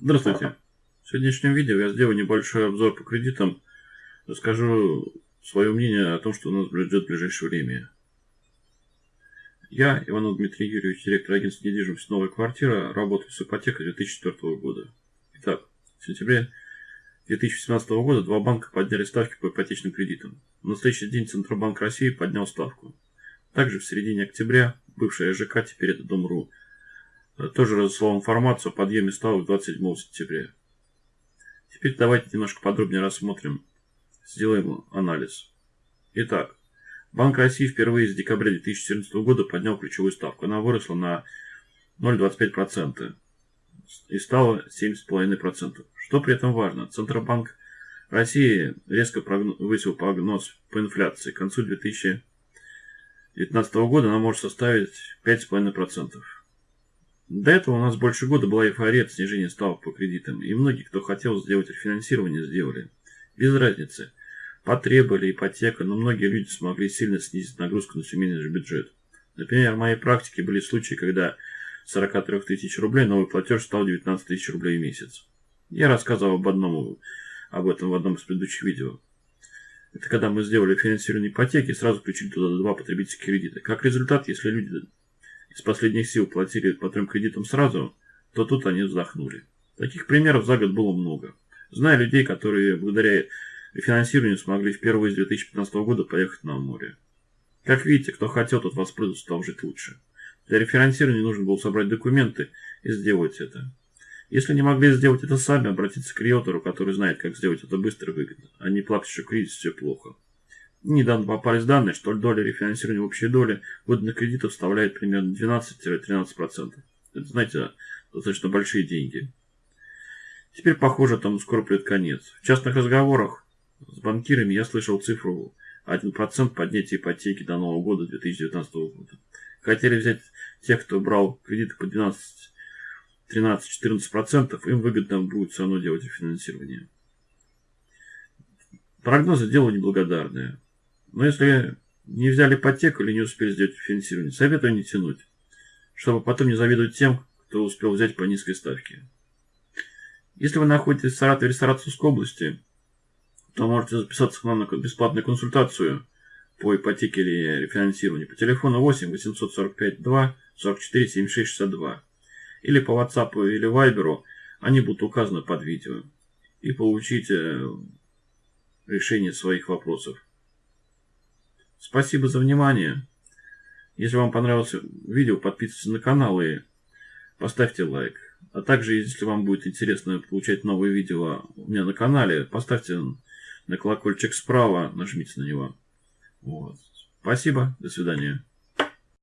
Здравствуйте. В сегодняшнем видео я сделаю небольшой обзор по кредитам. Расскажу свое мнение о том, что нас ждет в ближайшее время. Я, Иванов Дмитрий Юрьевич, директор агентства недвижимости «Новая квартира», работаю с ипотекой 2004 года. Итак, в сентябре 2017 года два банка подняли ставки по ипотечным кредитам. В настоящий день Центробанк России поднял ставку. Также в середине октября бывшая ЖК, теперь это Дом.ру, тоже разослал информацию о подъеме ставок 27 сентября. Теперь давайте немножко подробнее рассмотрим, сделаем анализ. Итак, Банк России впервые с декабря 2014 года поднял ключевую ставку. Она выросла на 0,25% и стала 7,5%. Что при этом важно? Центробанк России резко повысил прогноз по инфляции. К концу 2019 года она может составить 5,5%. До этого у нас больше года была эйфория от снижения ставок по кредитам, и многие, кто хотел сделать рефинансирование, сделали. Без разницы, потребовали ипотека, но многие люди смогли сильно снизить нагрузку на семейный бюджет. Например, в моей практике были случаи, когда 43 тысяч рублей новый платеж стал 19 тысяч рублей в месяц. Я рассказывал об одном, об этом в одном из предыдущих видео. Это когда мы сделали финансирование ипотеки и сразу включили туда два потребительских кредита. Как результат, если люди из последних сил платили по трем кредитам сразу, то тут они вздохнули. Таких примеров за год было много. Знаю людей, которые благодаря финансированию смогли впервые с 2015 года поехать на море. Как видите, кто хотел, тот воспользовался, стал жить лучше. Для рефинансирования нужно было собрать документы и сделать это. Если не могли сделать это сами, обратиться к риэлтору, который знает, как сделать это быстро и выгодно, а не плакать, что кризис все плохо. Недавно попались данные, что доля рефинансирования общей доле выданных кредитов составляет примерно 12-13%. Это, знаете, достаточно большие деньги. Теперь, похоже, там скоро придет конец. В частных разговорах с банкирами я слышал цифру 1% поднятия ипотеки до Нового года 2019 года. Хотели взять тех, кто брал кредиты по 12, 13, 14%, им выгодно будет все равно делать рефинансирование. Прогнозы дело неблагодарное. Но если не взяли ипотеку или не успели сделать финансирование, советую не тянуть, чтобы потом не завидовать тем, кто успел взять по низкой ставке. Если вы находитесь в Саратове или Саратовской области, то можете записаться к нам на бесплатную консультацию по ипотеке или рефинансированию по телефону 8 845 2 44 76 62 или по WhatsApp или Viber, они будут указаны под видео и получите решение своих вопросов. Спасибо за внимание. Если вам понравилось видео, подписывайтесь на канал и поставьте лайк. А также, если вам будет интересно получать новые видео у меня на канале, поставьте на колокольчик справа, нажмите на него. Вот. Спасибо, до свидания.